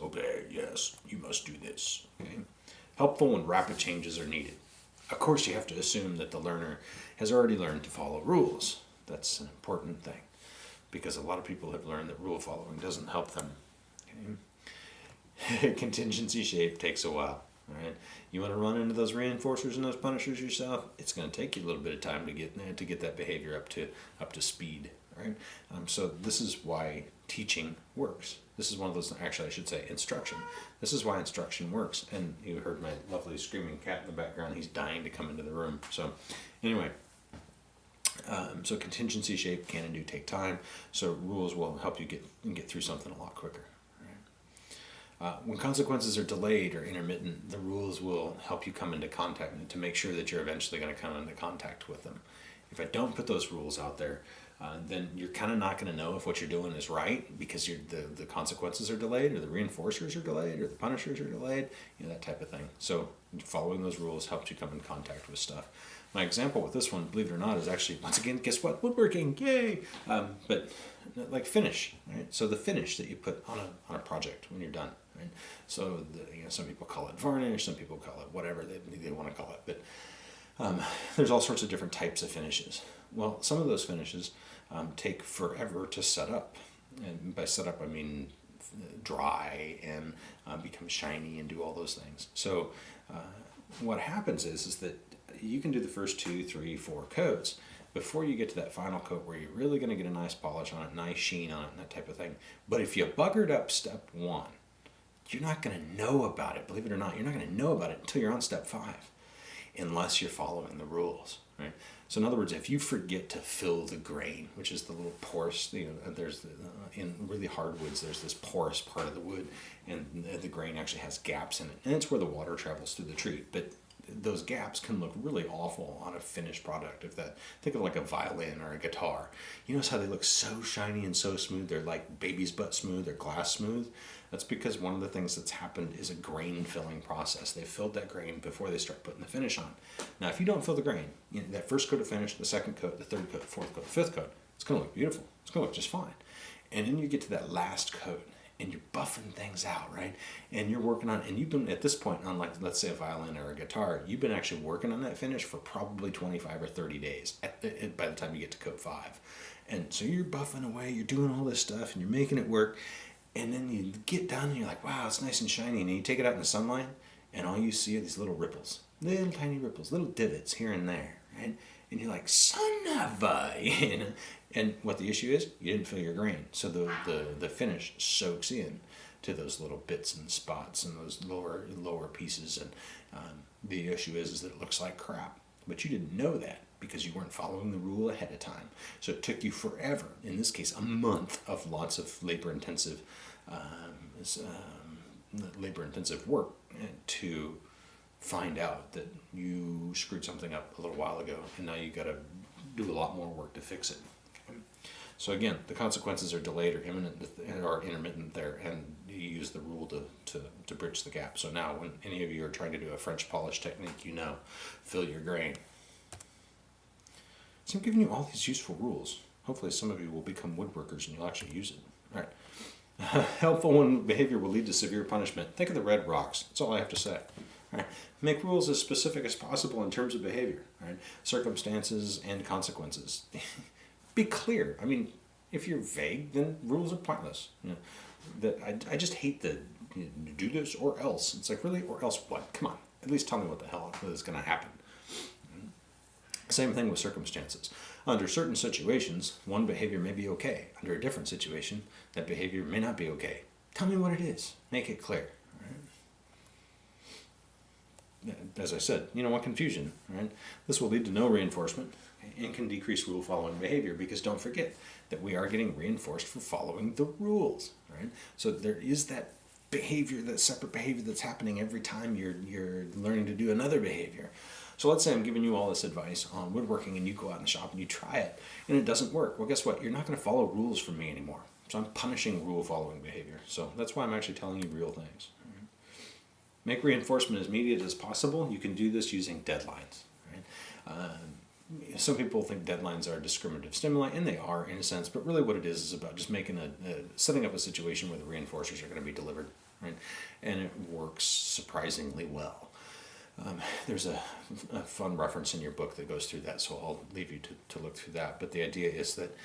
rules. Obey, yes, you must do this. Okay? Helpful when rapid changes are needed. Of course, you have to assume that the learner has already learned to follow rules. That's an important thing because a lot of people have learned that rule following doesn't help them. Okay? Contingency shape takes a while. All right, you want to run into those reinforcers and those punishers yourself. It's going to take you a little bit of time to get to get that behavior up to up to speed. Right. Um, so this is why teaching works. This is one of those. Actually, I should say instruction. This is why instruction works. And you heard my lovely screaming cat in the background. He's dying to come into the room. So, anyway. Um, so contingency shape can and do take time. So rules will help you get and get through something a lot quicker. Uh, when consequences are delayed or intermittent, the rules will help you come into contact to make sure that you're eventually going to come into contact with them. If I don't put those rules out there, uh, then you're kind of not going to know if what you're doing is right because the, the consequences are delayed or the reinforcers are delayed or the punishers are delayed, you know, that type of thing. So following those rules helps you come in contact with stuff. My example with this one, believe it or not, is actually, once again, guess what? Woodworking, yay! Um, but like finish, right? So the finish that you put on a, on a project when you're done. Right? So the, you know, some people call it varnish, some people call it whatever they, they want to call it. But um, there's all sorts of different types of finishes. Well, some of those finishes um, take forever to set up. And by set up, I mean dry and uh, become shiny and do all those things. So uh, what happens is, is that you can do the first two, three, four coats before you get to that final coat where you're really going to get a nice polish on it, nice sheen on it, and that type of thing. But if you buggered up step one, you're not going to know about it. Believe it or not, you're not going to know about it until you're on step five, unless you're following the rules, right? So in other words, if you forget to fill the grain, which is the little porous, you know, there's the, uh, in really hardwoods, there's this porous part of the wood, and the grain actually has gaps in it, and it's where the water travels through the tree. But those gaps can look really awful on a finished product. If that, think of like a violin or a guitar. You notice how they look so shiny and so smooth. They're like baby's butt smooth. They're glass smooth. That's because one of the things that's happened is a grain filling process. They filled that grain before they start putting the finish on. Now, if you don't fill the grain, you know, that first coat of finish, the second coat, the third coat, fourth coat, fifth coat, it's going to look beautiful. It's to look just fine. And then you get to that last coat and you're buffing things out, right? And you're working on, and you've been at this point on like, let's say a violin or a guitar, you've been actually working on that finish for probably 25 or 30 days at the, by the time you get to coat five. And so you're buffing away, you're doing all this stuff and you're making it work. And then you get done and you're like, wow, it's nice and shiny. And you take it out in the sunlight and all you see are these little ripples, little tiny ripples, little divots here and there, right? And you're like, son of a, you know? And what the issue is, you didn't fill your grain. So the, the, the finish soaks in to those little bits and spots and those lower lower pieces. And um, the issue is, is that it looks like crap. But you didn't know that because you weren't following the rule ahead of time. So it took you forever, in this case, a month of lots of labor intensive um, um, labor intensive work eh, to find out that you screwed something up a little while ago and now you've got to do a lot more work to fix it. So again, the consequences are delayed or imminent or intermittent there, and you use the rule to, to, to bridge the gap. So now when any of you are trying to do a French polish technique, you know, fill your grain. So I'm giving you all these useful rules. Hopefully some of you will become woodworkers and you'll actually use it. All right. Helpful when behavior will lead to severe punishment. Think of the red rocks. That's all I have to say. Right. Make rules as specific as possible in terms of behavior, right? circumstances and consequences. be clear. I mean, if you're vague, then rules are pointless. You know, that I, I just hate the you know, do this or else. It's like really or else what? Come on, at least tell me what the hell is going to happen. Same thing with circumstances. Under certain situations, one behavior may be okay. Under a different situation, that behavior may not be okay. Tell me what it is. Make it clear. As I said, you don't want confusion. Right? This will lead to no reinforcement and can decrease rule following behavior because don't forget that we are getting reinforced for following the rules, right? So there is that behavior, that separate behavior that's happening every time you're, you're learning to do another behavior. So let's say I'm giving you all this advice on woodworking and you go out in the shop and you try it and it doesn't work. Well, guess what? You're not going to follow rules from me anymore. So I'm punishing rule following behavior. So that's why I'm actually telling you real things. Make reinforcement as immediate as possible. You can do this using deadlines. Right? Um, some people think deadlines are discriminative stimuli, and they are in a sense, but really what it is is about just making a, a setting up a situation where the reinforcers are going to be delivered right? And it works surprisingly well. Um, there's a, a, fun reference in your book that goes through that, so I'll leave you to, to look through that. But the idea is that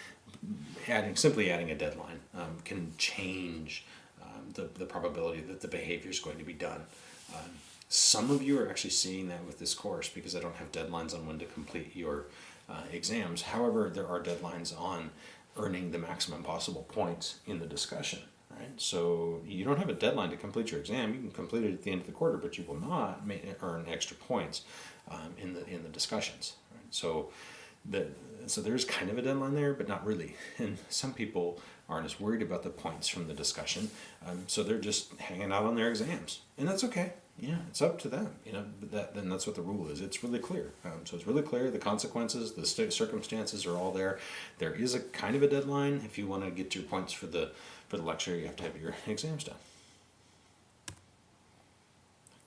adding simply adding a deadline um, can change the, the probability that the behavior is going to be done. Um, some of you are actually seeing that with this course because I don't have deadlines on when to complete your uh, exams. However, there are deadlines on earning the maximum possible points in the discussion right? So you don't have a deadline to complete your exam. You can complete it at the end of the quarter, but you will not earn extra points um, in the in the discussions. Right? So the so there's kind of a deadline there, but not really. And some people aren't as worried about the points from the discussion, um, so they're just hanging out on their exams, and that's okay. Yeah, it's up to them. You know, that then that's what the rule is. It's really clear. Um, so it's really clear. The consequences, the circumstances are all there. There is a kind of a deadline if you want to get your points for the for the lecture, you have to have your exams done.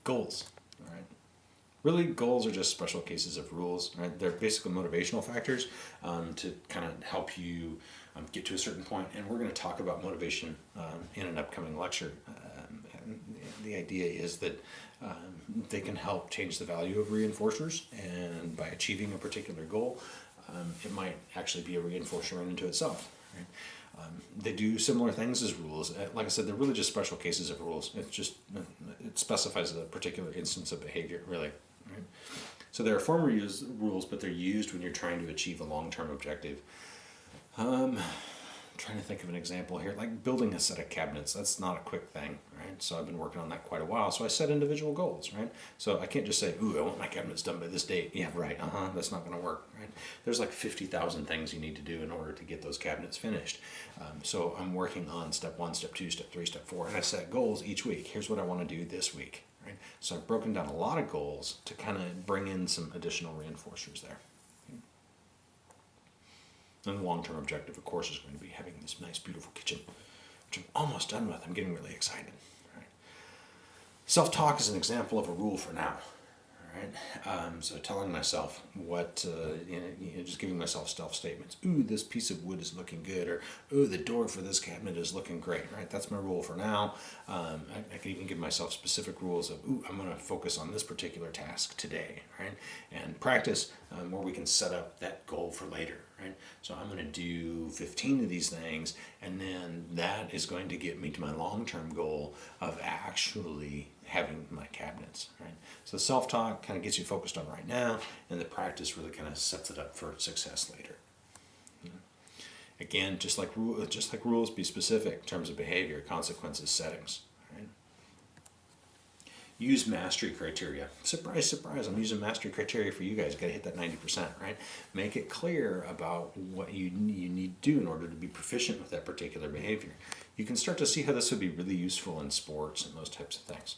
Goals, all right? Really, goals are just special cases of rules, right? They're basically motivational factors um, to kind of help you um, get to a certain point. and we're going to talk about motivation um, in an upcoming lecture. Um, the idea is that um, they can help change the value of reinforcers, and by achieving a particular goal, um, it might actually be a reinforcer into itself. Right? Um, they do similar things as rules. Uh, like I said, they're really just special cases of rules. It just it specifies a particular instance of behavior, really. Right? So there are formal rules, but they're used when you're trying to achieve a long-term objective. Um, trying to think of an example here, like building a set of cabinets. That's not a quick thing, right? So I've been working on that quite a while. So I set individual goals, right? So I can't just say, ooh, I want my cabinets done by this date. Yeah, right, uh-huh, that's not gonna work, right? There's like 50,000 things you need to do in order to get those cabinets finished. Um, so I'm working on step one, step two, step three, step four, and I set goals each week. Here's what I wanna do this week, right? So I've broken down a lot of goals to kind of bring in some additional reinforcers there. And the long-term objective, of course, is going to be having this nice, beautiful kitchen, which I'm almost done with. I'm getting really excited. Right? Self-talk is an example of a rule for now right? Um, so telling myself what, uh, you, know, you know, just giving myself self statements. Ooh, this piece of wood is looking good, or ooh, the door for this cabinet is looking great, right? That's my rule for now. Um, I, I, can even give myself specific rules of, ooh, I'm going to focus on this particular task today, right? And practice um, where we can set up that goal for later, right? So I'm going to do 15 of these things, and then that is going to get me to my long-term goal of actually having my cabinets, right? So the self-talk kind of gets you focused on right now, and the practice really kind of sets it up for success later. Again, just like just like rules, be specific in terms of behavior, consequences, settings. Use mastery criteria. Surprise, surprise! I'm using mastery criteria for you guys. Got to hit that 90%, right? Make it clear about what you you need to do in order to be proficient with that particular behavior. You can start to see how this would be really useful in sports and those types of things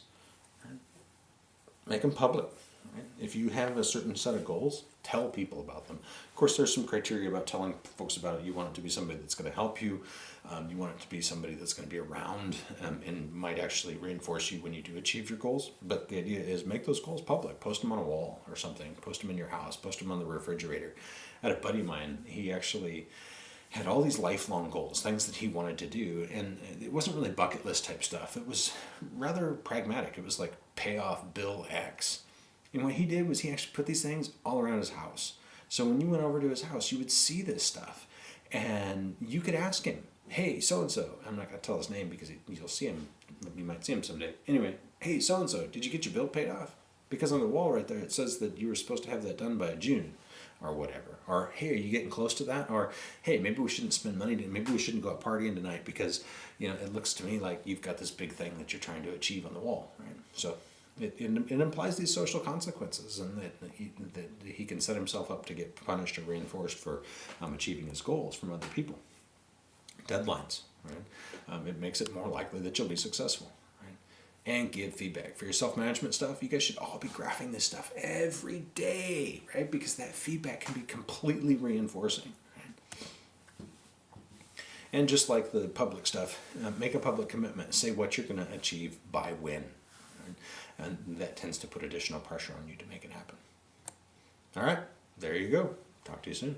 make them public. Right? If you have a certain set of goals, tell people about them. Of course, there's some criteria about telling folks about it. You want it to be somebody that's going to help you. Um, you want it to be somebody that's going to be around um, and might actually reinforce you when you do achieve your goals. But the idea is make those goals public. Post them on a wall or something. Post them in your house. Post them on the refrigerator. I had a buddy of mine. He actually had all these lifelong goals, things that he wanted to do, and it wasn't really bucket list type stuff. It was rather pragmatic. It was like pay off bill X. And what he did was he actually put these things all around his house. So when you went over to his house, you would see this stuff, and you could ask him, "Hey, so and so." I'm not gonna tell his name because you'll see him. You might see him someday. Anyway, hey, so and so, did you get your bill paid off? Because on the wall right there, it says that you were supposed to have that done by June or whatever. Or, hey, are you getting close to that? Or, hey, maybe we shouldn't spend money. To, maybe we shouldn't go out partying tonight because, you know, it looks to me like you've got this big thing that you're trying to achieve on the wall, right? So it, it, it implies these social consequences and that he, that he can set himself up to get punished or reinforced for um, achieving his goals from other people. Deadlines, right? Um, it makes it more likely that you'll be successful and give feedback. For your self-management stuff, you guys should all be graphing this stuff every day, right? Because that feedback can be completely reinforcing. And just like the public stuff, uh, make a public commitment. Say what you're going to achieve by when. Right? And that tends to put additional pressure on you to make it happen. All right, there you go. Talk to you soon.